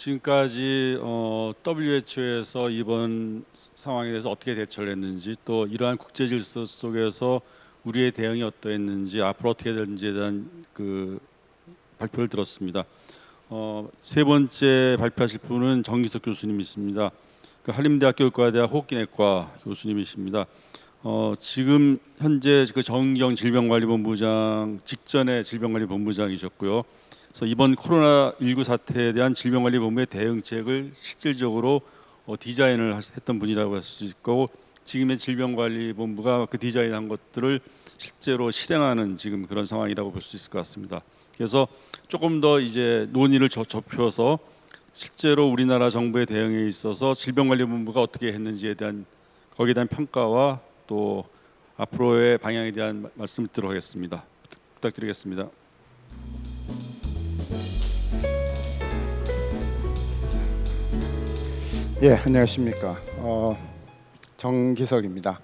지금까지 어, WHO에서 이번 상황에 대해서 어떻게 대처를 했는지 또 이러한 국제 질서 속에서 우리의 대응이 어떠했는지 앞으로 어떻게 될지에 대한 그 발표를 들었습니다. 어, 세 번째 발표하실 분은 정기석 교수님이십니다. 그 한림대학교 의과대학 호흡기내과 교수님이십니다. 어, 지금 현재 그 정경 질병관리본부장 직전에 질병관리본부장이셨고요. 그래서 이번 코로나 19 사태에 대한 질병관리본부의 대응책을 실질적으로 어, 디자인을 했던 분이라고 할 수 있고 지금의 질병관리본부가 그 디자인한 것들을 실제로 실행하는 지금 그런 상황이라고 볼 수 있을 것 같습니다. 그래서 조금 더 이제 논의를 저- 좁혀서 실제로 우리나라 정부의 대응에 있어서 질병관리본부가 어떻게 했는지에 대한 거기에 대한 평가와 또 앞으로의 방향에 대한 마- 말씀을. 부탁- 부탁드리겠습니다. 예, 안녕하십니까. 어, 정기석입니다.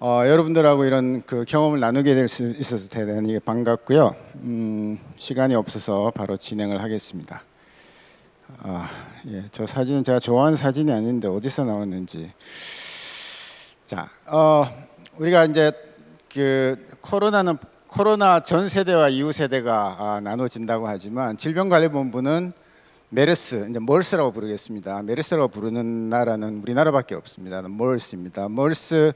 어, 여러분들하고 이런 그 경험을 나누게 될 수 있어서 대단히 반갑고요. 음, 시간이 없어서 바로 진행을 하겠습니다. 아, 예, 저 사진은 제가 좋아하는 사진이 아닌데 어디서 나왔는지. 자, 어, 우리가 이제 그 코로나는 코로나 전 세대와 이후 세대가 아, 나눠진다고 하지만 질병관리본부는 메르스, 이제 멀스라고 부르겠습니다. 메르스라고 부르는 나라는 우리나라밖에 없습니다. 멀스입니다. 멀스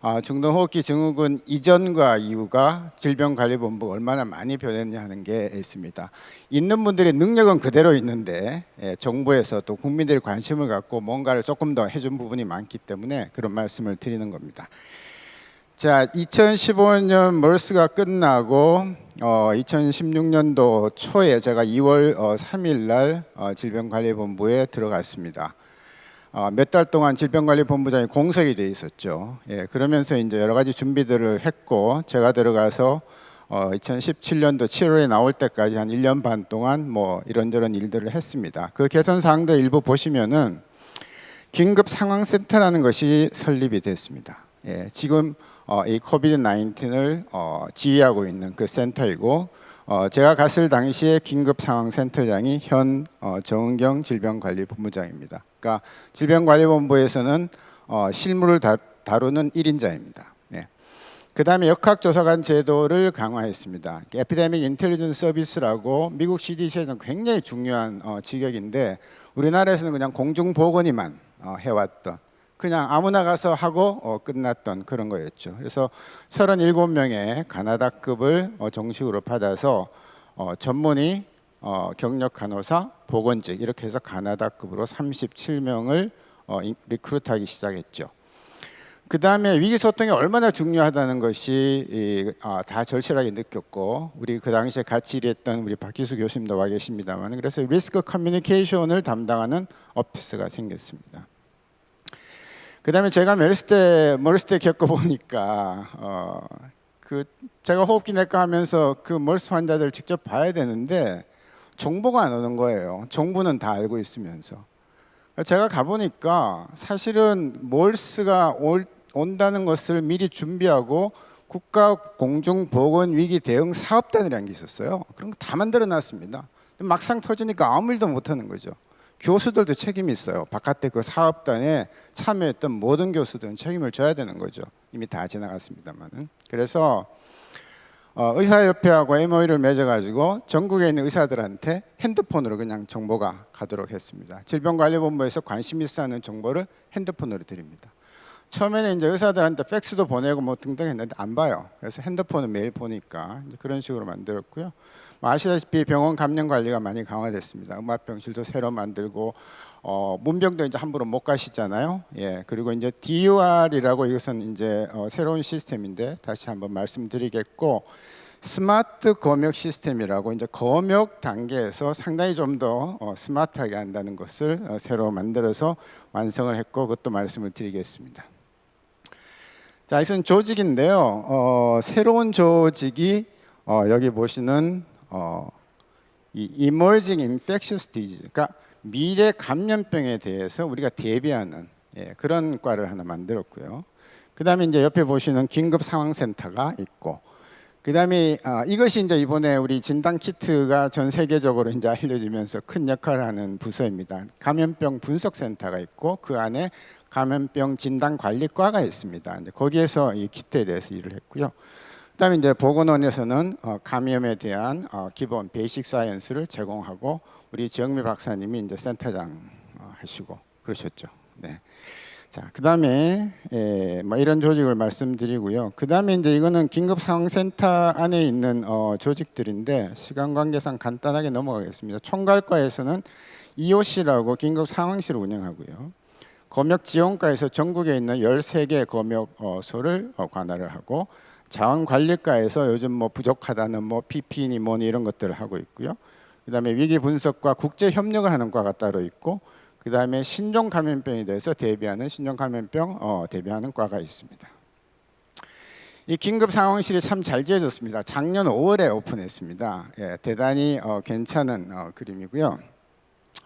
아, 중동호흡기 증후군 이전과 이후가 질병관리본부 얼마나 많이 변했냐 하는 게 있습니다. 있는 분들의 능력은 그대로 있는데 예, 정부에서 또 국민들이 관심을 갖고 뭔가를 조금 더 해준 부분이 많기 때문에 그런 말씀을 드리는 겁니다. 자, 2015년 멀스가 끝나고 어, 2016년도 초에 제가 2월 어, 3일 날 어, 질병관리본부에 들어갔습니다. 어, 몇 달 동안 질병관리본부장이 공석이 돼 있었죠. 예, 그러면서 이제 여러 가지 준비들을 했고 제가 들어가서 어, 2017년도 7월에 나올 때까지 한 1년 반 동안 뭐 이런저런 일들을 했습니다. 그 개선 사항들 일부 보시면은 긴급 상황센터라는 것이 설립이 됐습니다. 예, 지금 어, 이 코비드 19을 어, 지휘하고 있는 그 센터이고 어, 제가 갔을 당시에 긴급 상황 센터장이 현 어, 정은경 질병관리본부장입니다. 그러니까 질병관리본부에서는 어, 실무를 다, 다루는 1인자입니다. 예. 그다음에 역학조사관 제도를 강화했습니다. 에피데믹 인텔리전스 서비스라고 미국 CDC에서는 굉장히 중요한 어, 직역인데 우리나라에서는 그냥 공중보건이만 어, 해왔던 그냥 아무나 가서 하고 어, 끝났던 그런 거였죠. 그래서 37명의 가나다급을 어, 정식으로 받아서 어, 전문의, 어, 경력 간호사, 보건직 이렇게 해서 가나다급으로 37명을 어, 인- recruit하기 시작했죠. 그 다음에 위기 소통이 얼마나 중요하다는 것이 이, 아, 다 절실하게 느꼈고 우리 그 당시에 같이 일했던 우리 박기수 교수님도 와 계십니다만 그래서 risk communication을 담당하는 오피스가 생겼습니다. 그 다음에 제가 메르스 때 멀스 때 겪어보니까 어, 그 제가 호흡기 내과 하면서 그 멀스 환자들 직접 봐야 되는데 정보가 안 오는 거예요. 정부는 다 알고 있으면서. 제가 가보니까 사실은 몰스가 올, 온다는 것을 미리 준비하고 국가 공중보건 위기 대응 사업단이라는 게 있었어요. 그런 거 다 만들어 놨습니다. 막상 터지니까 아무 일도 못 하는 거죠. 교수들도 책임이 있어요. 바깥에 그 사업단에 참여했던 모든 교수들은 책임을 져야 되는 거죠. 이미 다 지나갔습니다만은. 그래서 어, 의사협회하고 MOU를 맺어가지고 전국에 있는 의사들한테 핸드폰으로 그냥 정보가 가도록 했습니다. 질병관리본부에서 관심 있어 하는 정보를 핸드폰으로 드립니다. 처음에는 이제 의사들한테 팩스도 보내고 뭐 등등 했는데 안 봐요. 그래서 핸드폰을 매일 보니까 그런 식으로 만들었고요. 뭐 아시다시피 병원 감염 관리가 많이 강화됐습니다. 음압병실도 새로 만들고 어, 문병도 이제 함부로 못 가시잖아요. 예, 그리고 이제 DUR이라고 이것은 이제 어, 새로운 시스템인데 다시 한번 말씀드리겠고 스마트 검역 시스템이라고 이제 검역 단계에서 상당히 좀 더 어, 스마트하게 한다는 것을 어, 새로 만들어서 완성을 했고 그것도 말씀을 드리겠습니다. 자, 이것은 조직인데요. 어, 새로운 조직이 어, 여기 보시는 어, 이 emerging infectious disease, 그러니까 미래 감염병에 대해서 우리가 대비하는 예, 그런 과를 하나 만들었고요. 그 다음에 이제 옆에 보시는 긴급 상황센터가 있고, 그 다음에 아, 이것이 이제 이번에 우리 진단 키트가 전 세계적으로 이제 알려지면서 큰 역할을 하는 부서입니다. 감염병 분석 센터가 있고 그 안에 감염병 진단 관리과가 있습니다. 거기에서 이 키트에 대해서 일을 했고요. 그다음에 이제 보건원에서는 어, 감염에 대한 어, 기본 베이식 사이언스를 제공하고 우리 지영미 박사님이 이제 센터장 어, 하시고 그러셨죠. 네. 자, 그다음에 예, 뭐 이런 조직을 말씀드리고요. 그다음에 이제 이거는 긴급 상황센터 안에 있는 어, 조직들인데 시간 관계상 간단하게 넘어가겠습니다. 총괄과에서는 EOC라고 긴급 상황실을 운영하고요. 검역 지원과에서 전국에 있는 13개 검역소를 어, 관할을 하고 자원관리과에서 요즘 뭐 부족하다는 뭐 PP니 뭐니 이런 것들을 하고 있고요. 그다음에 위기 분석과 국제 협력을 하는 과가 따로 있고 그다음에 신종 감염병에 대해서 대비하는 신종 감염병 어, 대비하는 과가 있습니다. 이 긴급 상황실이 참 잘 지어졌습니다. 작년 5월에 오픈했습니다. 예, 대단히 어, 괜찮은 어, 그림이고요.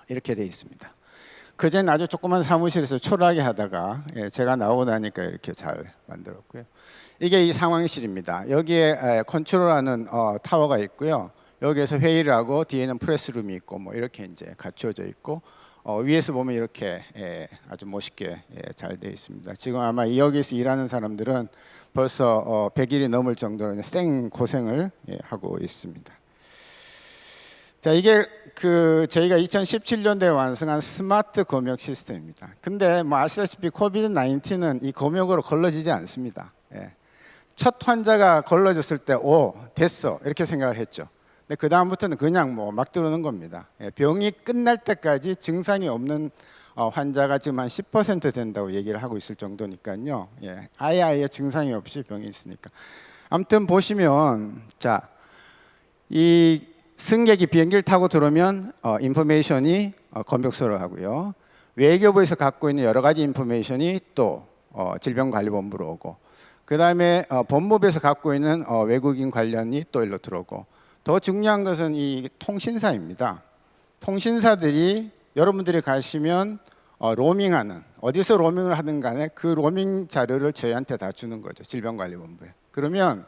이렇게 돼 있습니다. 그전 아주 조그만 사무실에서 초라하게 하다가 예, 제가 나오고 나니까 이렇게 잘 만들었고요. 이게 이 상황실입니다. 여기에 에, 컨트롤하는 어, 타워가 있고요. 여기에서 회의를 하고 뒤에는 프레스룸이 있고 뭐 이렇게 이제 갖춰져 있고 어, 위에서 보면 이렇게 예, 아주 멋있게 예, 잘돼 있습니다. 지금 아마 이 여기서 일하는 사람들은 벌써 어, 100일이 넘을 정도로 생 고생을 예, 하고 있습니다. 자 이게 그 저희가 2017년도에 완성한 스마트 검역 시스템입니다. 근데 뭐 아시다시피 COVID 19은 이 검역으로 걸러지지 않습니다. 예. 첫 환자가 걸러졌을 때 오 됐어 이렇게 생각을 했죠. 근데 그 다음부터는 그냥 뭐 막 들어오는 겁니다. 예, 병이 끝날 때까지 증상이 없는 어, 환자가 지금 한 10% 된다고 얘기를 하고 있을 정도니까요. 예, 아예 아예 증상이 없이 병이 있으니까. 아무튼 보시면 자이 승객이 비행기를 타고 들어오면 어, 인포메이션이 어, 검역소로 하고요. 외교부에서 갖고 있는 여러 가지 인포메이션이 또 어, 질병관리본부로 오고 그 다음에 어, 법무부에서 갖고 있는 어, 외국인 관련이 또 일로 들어오고 더 중요한 것은 이 통신사입니다. 통신사들이 여러분들이 가시면 어, 로밍하는 어디서 로밍을 하든 간에 그 로밍 자료를 저희한테 다 주는 거죠 질병관리본부에. 그러면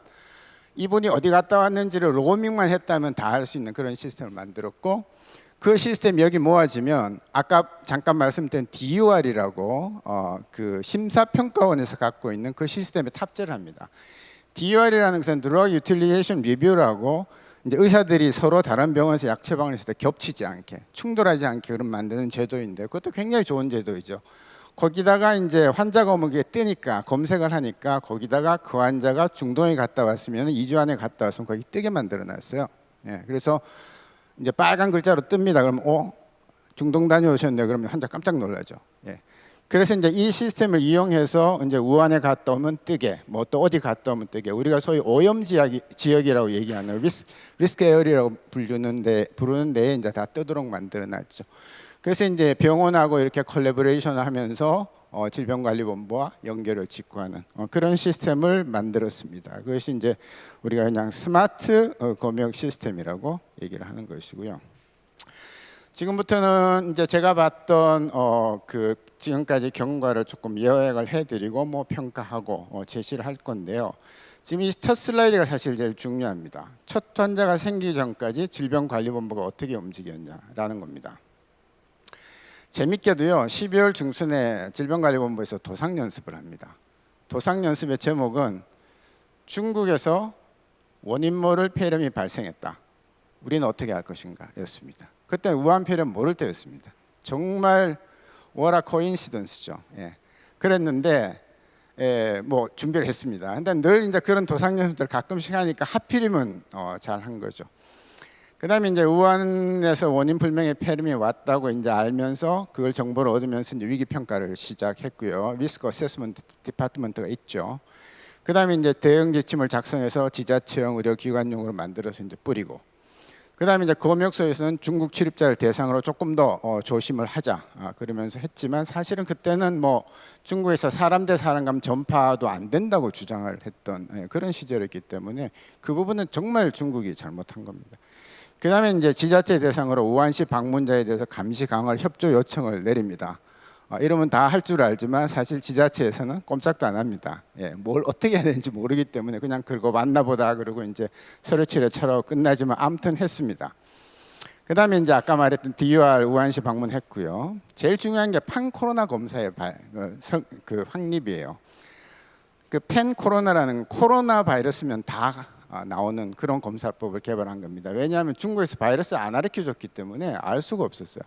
이분이 어디 갔다 왔는지를 로밍만 했다면 다 할 수 있는 그런 시스템을 만들었고 그 시스템이 여기 모아지면 아까 잠깐 말씀드린 DUR이라고 어, 그 심사평가원에서 갖고 있는 그 시스템에 탑재를 합니다. DUR이라는 것은 Drug Utilization Review라고 이제 의사들이 서로 다른 병원에서 약 처방을 했을 때 겹치지 않게 충돌하지 않게 그런 만드는 제도인데 그것도 굉장히 좋은 제도이죠. 거기다가 이제 환자 검역에 뜨니까 검색을 하니까 거기다가 그 환자가 중동에 갔다 왔으면 2주 안에 갔다 왔으면 거기 뜨게 만들어 놨어요. 예, 그래서 이제 빨간 글자로 뜹니다. 그러면 어 중동 다녀오셨네. 그러면 환자 깜짝 놀라죠. 예. 그래서 이제 이 시스템을 이용해서 이제 우한에 갔다 오면 뜨게, 뭐 또 어디 갔다 오면 뜨게. 우리가 소위 오염 지역 지역이라고 얘기하는 리스, risk area라고 부르는데 부르는데 이제 다 뜨도록 만들어놨죠. 그래서 이제 병원하고 이렇게 collaboration을 하면서 어, 질병관리본부와 연결을 짓고 하는 어, 그런 시스템을 만들었습니다. 그것이 이제 우리가 그냥 스마트 어, 검역 시스템이라고 얘기를 하는 것이고요. 지금부터는 이제 제가 봤던 어, 그 지금까지 경과를 조금 요약을 해드리고 뭐 평가하고 어, 제시를 할 건데요. 지금 이 첫 슬라이드가 사실 제일 중요합니다. 첫 환자가 생기기 전까지 질병관리본부가 어떻게 움직였냐라는 겁니다. 재밌게도요 12월 중순에 질병관리본부에서 도상 연습을 합니다. 도상 연습의 제목은 중국에서 원인 모를 폐렴이 발생했다. 우리는 어떻게 할 것인가 였습니다. 그때 우한 폐렴 모를 때였습니다. 정말 what a coincidence죠. 예. 그랬는데 예, 뭐 준비를 했습니다. 근데 늘 이제 그런 도상 연습들 가끔씩 하니까 하필이면 어, 잘 한 거죠. 그 다음에 이제 우한에서 원인 불명의 폐렴이 왔다고 이제 알면서 그걸 정보를 얻으면서 이제 위기 평가를 시작했고요. risk assessment department가 있죠. 그 다음에 이제 대응 지침을 작성해서 지자체형 의료기관용으로 만들어서 이제 뿌리고 그 다음에 이제 검역소에서는 중국 출입자를 대상으로 조금 더 어, 조심을 하자 아, 그러면서 했지만 사실은 그때는 뭐 중국에서 사람 대 사람 간 전파도 안 된다고 주장을 했던 예, 그런 시절이었기 때문에 그 부분은 정말 중국이 잘못한 겁니다. 그 다음에 이제 지자체 대상으로 우한시 방문자에 대해서 감시 강화를 협조 요청을 내립니다. 어, 이러면 다 할 줄 알지만 사실 지자체에서는 꼼짝도 안 합니다. 예, 뭘 어떻게 해야 되는지 모르기 때문에 그냥 그거 맞나보다 그러고 이제 서류 치료처럼 끝나지만 아무튼 했습니다. 그 다음에 이제 아까 말했던 DUR 우한시 방문했고요. 제일 중요한 게 판 코로나 검사의 발, 그, 설- 그 확립이에요. 그펜 코로나라는 코로나 바이러스면 다 아, 나오는 그런 검사법을 개발한 겁니다. 왜냐하면 중국에서 바이러스 안 알려줬기 때문에 알 수가 없었어요.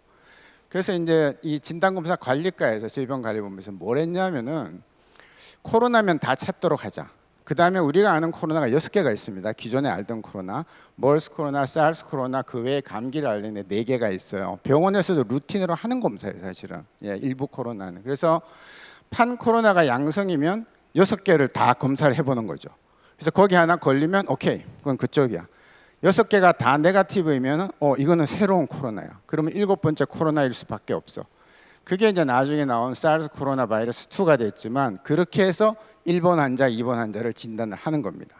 그래서 이제 이 진단검사 관리과에서 질병관리본부에서 뭘 했냐면은 코로나면 다 찾도록 하자. 그 다음에 우리가 아는 코로나가 여섯 개가 있습니다. 기존에 알던 코로나, 멀스 코로나, 사르스 코로나 그 외에 감기를 앓는 네 개가 있어요. 병원에서도 루틴으로 하는 검사예요, 사실은. 예, 일부 코로나는. 그래서 판 코로나가 양성이면 여섯 개를 다 검사를 해보는 거죠. 그래서 거기 하나 걸리면 오케이, 그건 그쪽이야. 여섯 개가 다 negative이면 어 이거는 새로운 코로나야. 그러면 일곱 번째 코로나일 수밖에 없어. 그게 이제 나중에 나온 사르스 코로나 바이러스 2가 됐지만 그렇게 해서 1번 환자, 2번 환자를 진단을 하는 겁니다.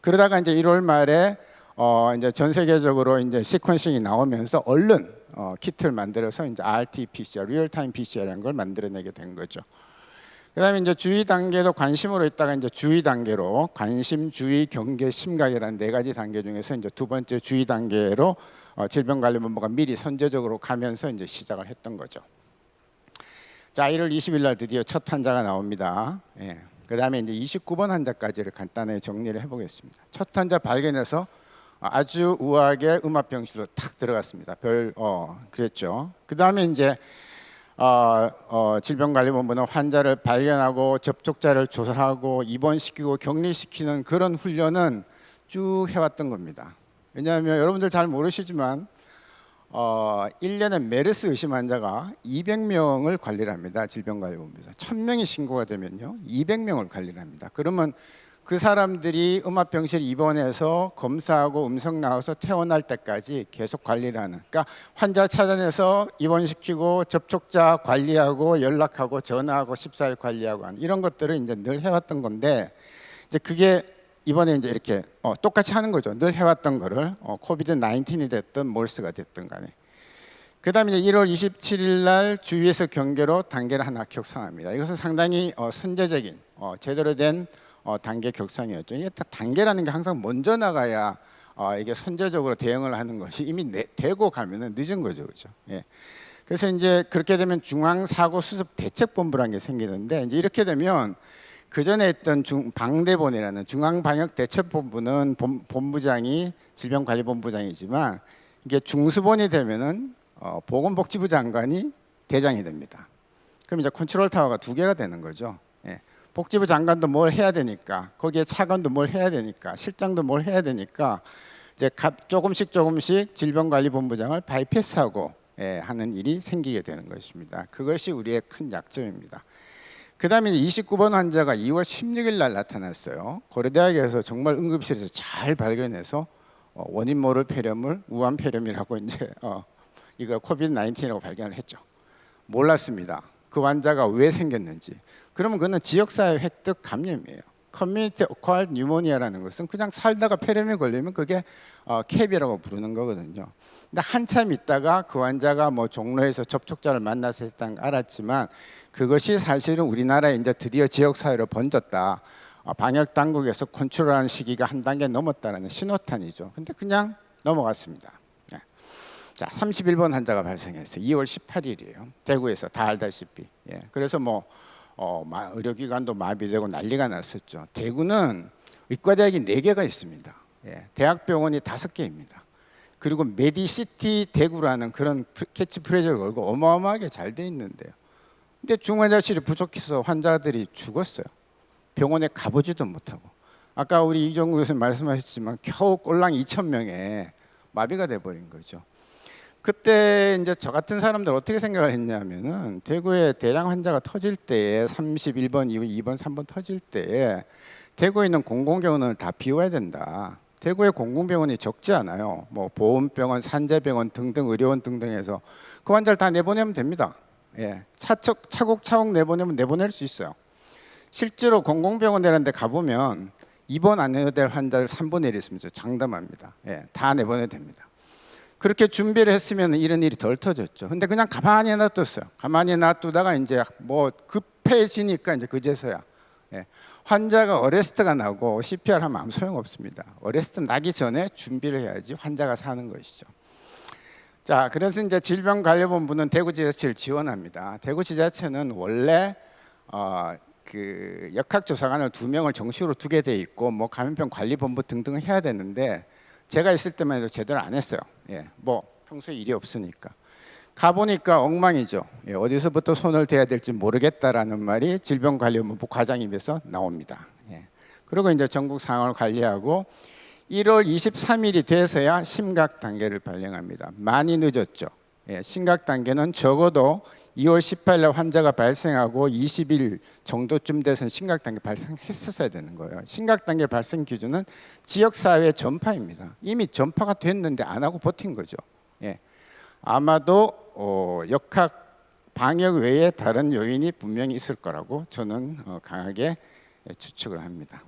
그러다가 이제 1월 말에 어 이제 전 세계적으로 이제 sequencing이 나오면서 얼른 어 키트를 만들어서 이제 RT-PCR, real-time PCR이라는 걸 만들어내게 된 거죠. 그다음에 이제 주의 단계도 관심으로 있다가 이제 주의 단계로 관심, 주의, 경계, 심각이라는 네 가지 단계 중에서 이제 두 번째 주의 단계로 어, 질병관리본부가 미리 선제적으로 가면서 이제 시작을 했던 거죠. 자, 1월 20일 날 드디어 첫 환자가 나옵니다. 예. 그다음에 이제 29번 환자까지를 간단하게 정리를 해보겠습니다. 첫 환자 발견해서 아주 우아하게 음압병실로 탁 들어갔습니다. 별, 어, 그랬죠. 그다음에 이제 어, 어, 질병관리본부는 환자를 발견하고 접촉자를 조사하고 입원시키고 격리시키는 그런 훈련은 쭉 해왔던 겁니다. 왜냐하면 여러분들 잘 모르시지만 어, 1년에 메르스 의심 환자가 200명을 관리를 합니다. 질병관리본부에서 1000명이 신고가 되면요 200명을 관리를 합니다. 그러면 그 사람들이 음압병실 입원해서 검사하고 음성 나와서 퇴원할 때까지 계속 관리를 하는. 그러니까 환자 찾아내서 입원시키고 접촉자 관리하고 연락하고 전화하고 14일 관리하고 하는 이런 것들을 이제 늘 해왔던 건데 이제 그게 이번에 이제 이렇게 어, 똑같이 하는 거죠. 늘 해왔던 거를 어, 코비드 19이 됐든 몰스가 됐든 간에. 그 다음에 이제 1월 27일 날 주위에서 경계로 단계를 하나 격상합니다. 이것은 상당히 어, 선제적인 어, 제대로 된 어, 단계 격상이었죠. 이게 다 단계라는 게 항상 먼저 나가야 어, 이게 선제적으로 대응을 하는 것이 이미 내, 되고 가면은 늦은 거죠, 그렇죠? 예. 그래서 이제 그렇게 되면 중앙 사고 수습 대책 본부라는 게 생기는데 이제 이렇게 되면 그 전에 있던 중, 방대본이라는 중앙 방역 대책 본부는 본, 본부장이 질병관리본부장이지만 이게 중수본이 되면은 어, 보건복지부 장관이 대장이 됩니다. 그럼 이제 컨트롤 타워가 두 개가 되는 거죠. 예. 복지부 장관도 뭘 해야 되니까 거기에 차관도 뭘 해야 되니까 실장도 뭘 해야 되니까 이제 가- 조금씩 조금씩 질병관리본부장을 bypass하고 예, 하는 일이 생기게 되는 것입니다. 그것이 우리의 큰 약점입니다. 그 다음에 29번 환자가 2월 16일 날 나타났어요. 고려대학에서 정말 응급실에서 잘 발견해서 어, 원인 모를 폐렴을 우한 폐렴이라고 이제 어, 이걸 COVID 19이라고 발견을 했죠. 몰랐습니다. 그 환자가 왜 생겼는지. 그러면 그는 지역사회 획득 감염이에요. community acquired pneumonia라는 것은 그냥 살다가 폐렴에 걸리면 그게 어, CAP이라고 부르는 거거든요. 근데 한참 있다가 그 환자가 뭐 종로에서 접촉자를 만나서 했다는 걸 알았지만 그것이 사실은 우리나라에 이제 드디어 지역사회로 번졌다. 어, 방역 당국에서 컨트롤하는 시기가 한 단계 넘었다는 신호탄이죠. 근데 그냥 넘어갔습니다. 네. 자, 31번 환자가 발생했어요. 2월 18일이에요. 대구에서 다 알다시피. 예. 그래서 뭐 어, 마- 의료기관도 마비되고 난리가 났었죠. 대구는 의과대학이 네 개가 있습니다. 예. 대학병원이 다섯 개입니다. 그리고 메디시티 대구라는 그런 프- 캐치프레이즈를 걸고 어마어마하게 잘 돼 있는데요. 근데 중환자실이 부족해서 환자들이 죽었어요. 병원에 가보지도 못하고. 아까 우리 이정구 교수님 말씀하셨지만 겨우 꼴랑 2천 명에 마비가 돼 버린 거죠. 그때 이제 저 같은 사람들 어떻게 생각을 했냐면은 대구에 대량 환자가 터질 때에 31번 이후 2번 3번 터질 때에 대구에 있는 공공병원을 다 비워야 된다. 대구에 공공병원이 적지 않아요. 뭐 보험병원, 산재병원 등등 의료원 등등해서 그 환자를 다 내보내면 됩니다. 예, 차척 차곡차곡 내보내면 내보낼 수 있어요. 실제로 공공병원 이런 데 가보면 입원 안 해도 될 환자들 3분의 1 있습니다. 장담합니다. 예, 다 내보내도 됩니다. 그렇게 준비를 했으면 이런 일이 덜 터졌죠. 근데 그냥 가만히 놔뒀어요. 가만히 놔두다가 이제 뭐 급해지니까 이제 그제서야 예. 환자가 어레스트가 나고 CPR 하면 아무 소용 없습니다. 어레스트 나기 전에 준비를 해야지 환자가 사는 것이죠. 자, 그래서 이제 질병관리본부는 대구지자체를 지원합니다. 대구지자체는 원래 어, 그 역학조사관을 두 명을 정식으로 두게 돼 있고 뭐 감염병 관리본부 등등을 해야 되는데 제가 있을 때만 해도 제대로 안 했어요. 예, 뭐 평소에 일이 없으니까. 가보니까 엉망이죠. 예, 어디서부터 손을 대야 될지 모르겠다라는 말이 질병관리본부 과장입에서 나옵니다. 예. 그리고 이제 전국 상황을 관리하고 1월 23일이 돼서야 심각 단계를 발령합니다. 많이 늦었죠. 예, 심각 단계는 적어도 2월 18일 날 환자가 발생하고 20일 정도쯤 돼서 심각 단계 발생했었어야 되는 거예요. 심각 단계 발생 기준은 지역 사회 전파입니다. 이미 전파가 됐는데 안 하고 버틴 거죠. 예. 아마도 어, 역학 방역 외에 다른 요인이 분명히 있을 거라고 저는 어, 강하게 추측을 합니다.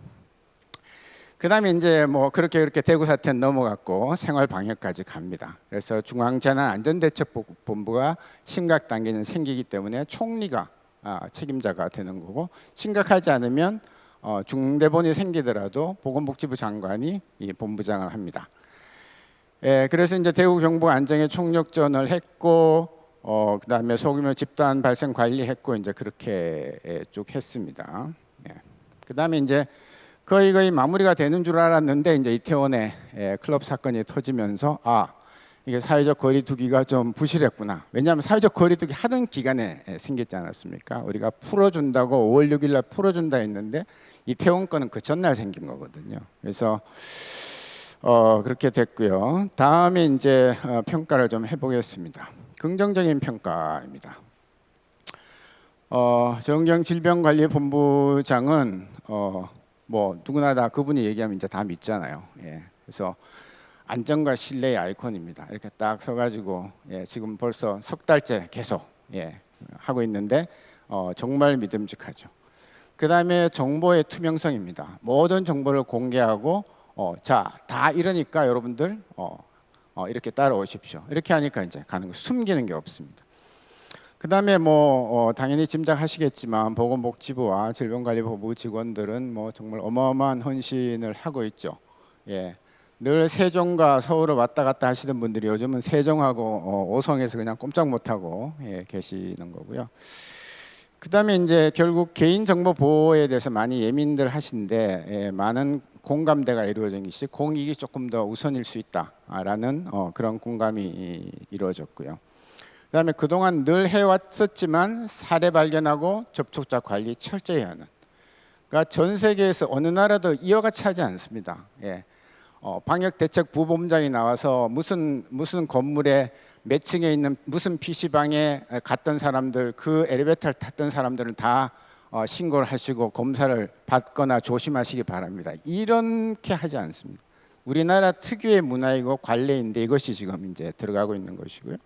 그 다음에 이제 뭐 그렇게 그렇게 대구 사태는 넘어갔고 생활 방역까지 갑니다. 그래서 중앙재난안전대책본부가 심각 단계는 생기기 때문에 총리가 아, 책임자가 되는 거고 심각하지 않으면 어, 중대본이 생기더라도 보건복지부 장관이 이 본부장을 합니다. 예, 그래서 이제 대구 경북 안정에 총력전을 했고 어, 그다음에 소규모 집단 발생 관리했고 이제 그렇게 예, 쭉 했습니다. 예. 그다음에 이제 거의 거의 마무리가 되는 줄 알았는데 이제 이태원에 예, 클럽 사건이 터지면서 아 이게 사회적 거리두기가 좀 부실했구나. 왜냐하면 사회적 거리두기 하던 기간에 예, 생겼지 않았습니까? 우리가 풀어준다고 5월 6일 날 풀어준다 했는데 이태원 건은 그 전날 생긴 거거든요. 그래서 어, 그렇게 됐고요. 다음에 이제 어, 평가를 좀 해보겠습니다. 긍정적인 평가입니다. 어, 정경 질병관리본부장은 어, 뭐 누구나 다 그분이 얘기하면 이제 다 믿잖아요. 예. 그래서 안정과 신뢰의 아이콘입니다. 이렇게 딱 서가지고 예, 지금 벌써 석 달째 계속 예, 하고 있는데 어, 정말 믿음직하죠. 그 다음에 정보의 투명성입니다. 모든 정보를 공개하고 어, 자다 이러니까 여러분들 어, 어, 이렇게 따라오십시오. 이렇게 하니까 이제 가는 거 숨기는 게 없습니다. 그 다음에 뭐 어, 당연히 짐작하시겠지만 보건복지부와 질병관리본부 직원들은 뭐 정말 어마어마한 헌신을 하고 있죠. 예. 늘 세종과 서울을 왔다 갔다 하시던 분들이 요즘은 세종하고 어, 오송에서 그냥 꼼짝 못하고 예, 계시는 거고요. 그 다음에 이제 결국 개인 정보 보호에 대해서 많이 예민들 하신데 예, 많은 공감대가 이루어진 것이 공익이 조금 더 우선일 수 있다라는 어, 그런 공감이 이루어졌고요. 그 다음에 그동안 늘 해왔었지만 사례 발견하고 접촉자 관리 철저히 하는. 그러니까 전 세계에서 어느 나라도 이어같이 하지 않습니다. 예. 어, 방역 대책 부본장이 나와서 무슨 무슨 건물에 몇 층에 있는 무슨 PC방에 갔던 사람들 그 엘리베이터를 탔던 사람들은 다 어, 신고를 하시고 검사를 받거나 조심하시기 바랍니다. 이렇게 하지 않습니다. 우리나라 특유의 문화이고 관례인데 이것이 지금 이제 들어가고 있는 것이고요.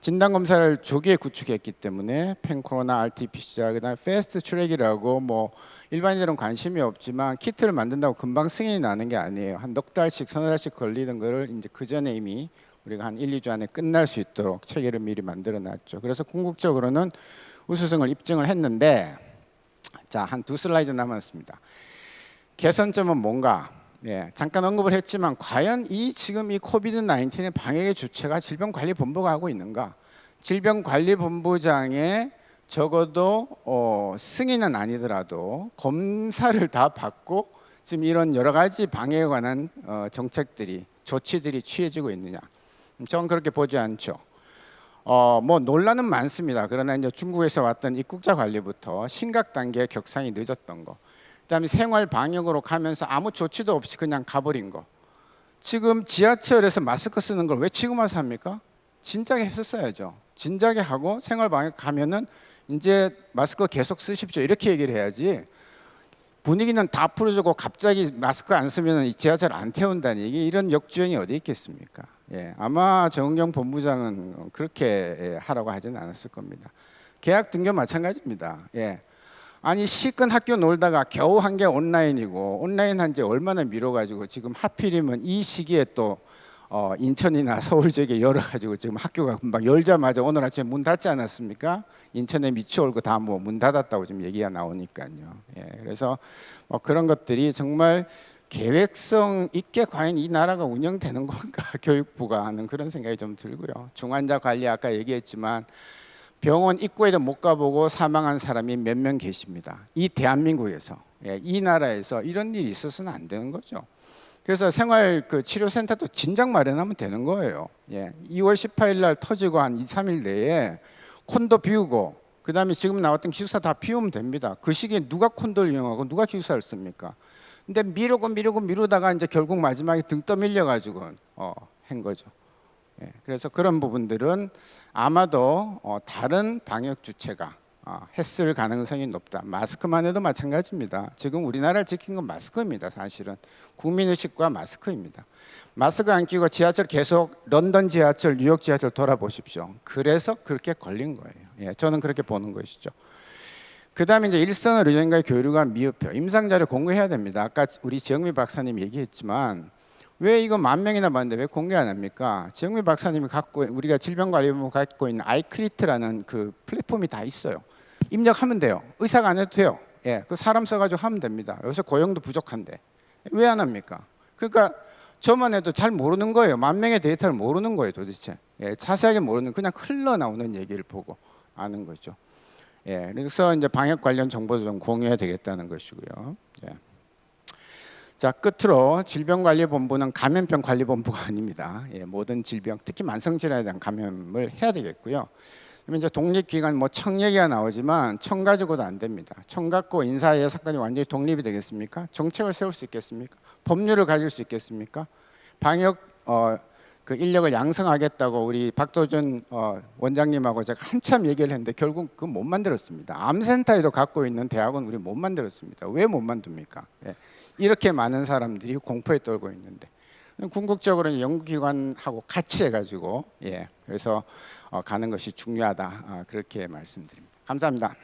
진단 검사를 조기에 구축했기 때문에 pan-corona, RT-PCR, 그다음 fast track이라고 뭐 일반인들은 관심이 없지만 키트를 만든다고 금방 승인이 나는 게 아니에요. 한 넉 달씩, 서너 달씩 걸리는 거를 이제 그 전에 이미 우리가 한 1, 2주 안에 끝날 수 있도록 체계를 미리 만들어 놨죠. 그래서 궁극적으로는 우수성을 입증을 했는데 자, 한 두 슬라이드 남았습니다. 개선점은 뭔가? 예, 잠깐 언급을 했지만 과연 이 지금 이 COVID 19의 방역의 주체가 질병관리본부가 하고 있는가? 질병관리본부장의 적어도 어, 승인은 아니더라도 검사를 다 받고 지금 이런 여러 가지 방역에 관한 어, 정책들이 조치들이 취해지고 있느냐? 저는 그렇게 보지 않죠. 어, 뭐 논란은 많습니다. 그러나 이제 중국에서 왔던 입국자 관리부터 심각 단계 격상이 늦었던 거, 그다음에 생활 방역으로 가면서 아무 조치도 없이 그냥 가버린 거. 지금 지하철에서 마스크 쓰는 걸 왜 지금 와서 합니까? 진작에 했었어야죠. 진작에 하고 생활 방역 가면은 이제 마스크 계속 쓰십시오 이렇게 얘기를 해야지. 분위기는 다 풀어주고 갑자기 마스크 안 쓰면 이 지하철 안 태운다니 이게 이런 역주행이 어디 있겠습니까? 예, 아마 정경 본부장은 그렇게 예, 하라고 하지는 않았을 겁니다. 계약 등교 마찬가지입니다. 예. 아니 실컷 학교 놀다가 겨우 한 게 온라인이고 온라인 한 지 얼마나 미뤄가지고 지금 하필이면 이 시기에 또 어, 인천이나 서울 지역에 열어가지고 지금 학교가 금방 열자마자 오늘 아침에 문 닫지 않았습니까? 인천에 미추홀고 다 뭐 문 닫았다고 지금 얘기가 나오니까요. 예, 그래서 뭐 그런 것들이 정말 계획성 있게 과연 이 나라가 운영되는 건가 교육부가 하는 그런 생각이 좀 들고요. 중환자 관리 아까 얘기했지만 병원 입구에도 못 가보고 사망한 사람이 몇 명 계십니다. 이 대한민국에서 예, 이 나라에서 이런 일이 있어서는 안 되는 거죠. 그래서 생활 그 치료센터도 진작 마련하면 되는 거예요. 예, 2월 18일 날 터지고 한 2, 3일 내에 콘도 비우고 그 다음에 지금 나왔던 기숙사 다 비우면 됩니다. 그 시기에 누가 콘도를 이용하고 누가 기숙사를 씁니까? 근데 미루고 미루고 미루다가 이제 결국 마지막에 등 떠밀려 가지고 어, 한 거죠. 예, 그래서 그런 부분들은 아마도 어, 다른 방역 주체가 어, 했을 가능성이 높다. 마스크만 해도 마찬가지입니다. 지금 우리나라를 지킨 건 마스크입니다. 사실은 국민의식과 마스크입니다. 마스크 안 끼고 지하철 계속 런던 지하철, 뉴욕 지하철 돌아보십시오. 그래서 그렇게 걸린 거예요. 예, 저는 그렇게 보는 것이죠. 그 다음에 이제 일선의 의료진과의 교류가 미흡해요. 임상 자료 공개해야 됩니다. 아까 우리 지영미 박사님 얘기했지만 왜 이거 만 명이나 봤는데 왜 공개 안 합니까? 지영미 박사님이 갖고 우리가 질병관리본부 갖고 있는 아이크리트라는 그 플랫폼이 다 있어요. 입력하면 돼요. 의사가 안 해도 돼요. 예, 그 사람 써가지고 하면 됩니다. 요새 고용도 부족한데 왜 안 합니까? 그러니까 저만 해도 잘 모르는 거예요. 만 명의 데이터를 모르는 거예요, 도대체. 예, 자세하게 모르는 그냥 흘러나오는 얘기를 보고 아는 거죠. 예, 그래서 이제 방역 관련 정보도 좀 공유해야 되겠다는 것이고요. 예. 자 끝으로 질병관리본부는 감염병 관리본부가 아닙니다. 예, 모든 질병, 특히 만성질환에 대한 감염을 해야 되겠고요. 그러면 이제 독립기관 뭐 청 얘기가 나오지만 청 가지고도 안 됩니다. 청 갖고 인사의 사건이 완전히 독립이 되겠습니까? 정책을 세울 수 있겠습니까? 법률을 가질 수 있겠습니까? 방역 어, 그 인력을 양성하겠다고 우리 박도준 어, 원장님하고 제가 한참 얘기를 했는데 결국 그 못 만들었습니다. 암센터에도 갖고 있는 대학은 우리 못 만들었습니다. 왜 못 만듭니까? 예. 이렇게 많은 사람들이 공포에 떨고 있는데 궁극적으로 연구기관하고 같이 해가지고 예 그래서 어, 가는 것이 중요하다 아, 그렇게 말씀드립니다. 감사합니다.